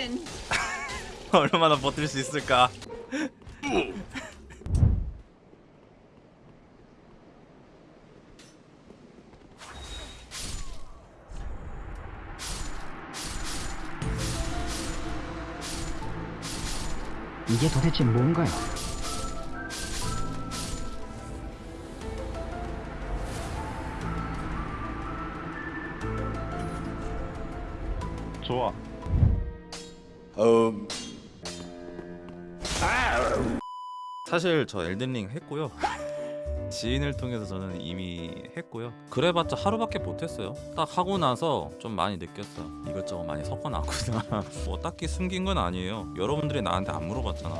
fallen. 얼마나 버틸 수 있을까? 이게 도대체 뭔가요? 좋아. 사실 저 엘든링 했고요. 지인을 통해서 저는 이미 했고요. 그래봤자 하루밖에 못했어요. 딱 하고 나서 좀 많이 느꼈어. 이것저것 많이 섞어놨구나. 뭐 딱히 숨긴 건 아니에요. 여러분들이 나한테 안 물어봤잖아.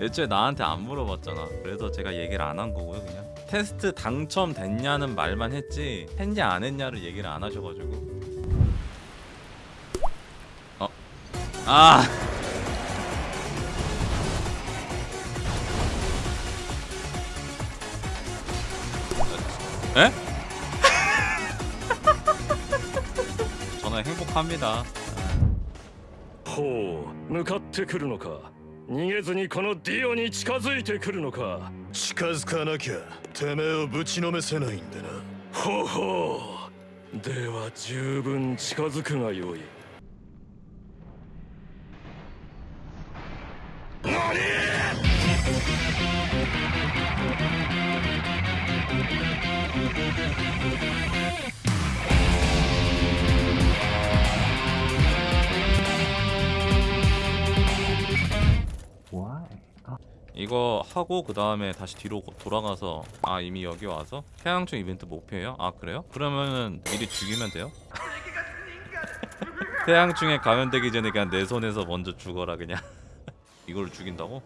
애초에 나한테 안 물어봤잖아. 그래서 제가 얘기를 안 한 거고요, 그냥. 테스트 당첨됐냐는 말만 했지 했냐 안 했냐를 얘기를 안 하셔가지고. 아. 에? 저는 행복합니다. ほう向かってくるのか逃げずにこのディオに近づいてくるのか近づかなきゃてめえをぶちのめせないんでなほうほうでは十分近づくがよい 이거 하고 그 다음에 다시 뒤로 고- 돌아가서 아 이미 여기 와서 태양충 이벤트 목표예요? 아 그래요? 그러면은 미리 죽이면 돼요? 태양충에 감염되기 전에 그냥 내 손에서 먼저 죽어라 그냥 이걸 죽인다고?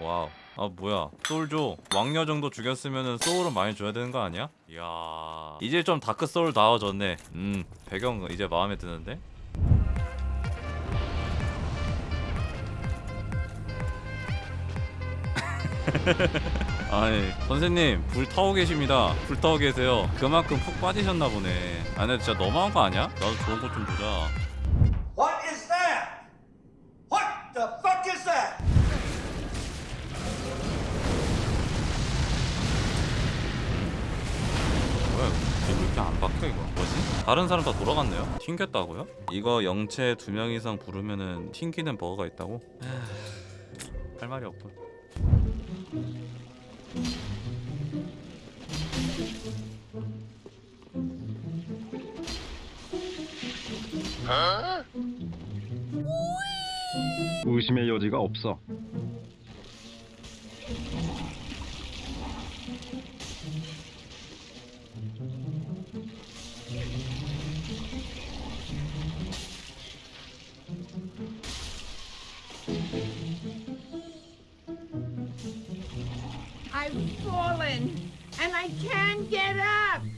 wow 아 뭐야 소울 줘 왕녀 정도 죽였으면은 soul은 많이 줘야 되는 거 아니야? 이야 이제 좀 다크 소울 나와졌네 음 배경 이제 마음에 드는데? 아니 선생님 불 타고 계십니다 불 타고 계세요 그만큼 푹 빠지셨나 보네 아 근데 진짜 너무한 거 아니야? 나도 좋은 것좀 보자 What is that? What the fuck is that? 뭐야 이거 왜 이렇게 안 박혀 이거 뭐지? 다른 사람 다 돌아갔네요? 튕겼다고요? 이거 영체 두 명 이상 부르면은 튕기는 버거가 있다고? 할 말이 없군 의심의 여지가 없어. I can't get up.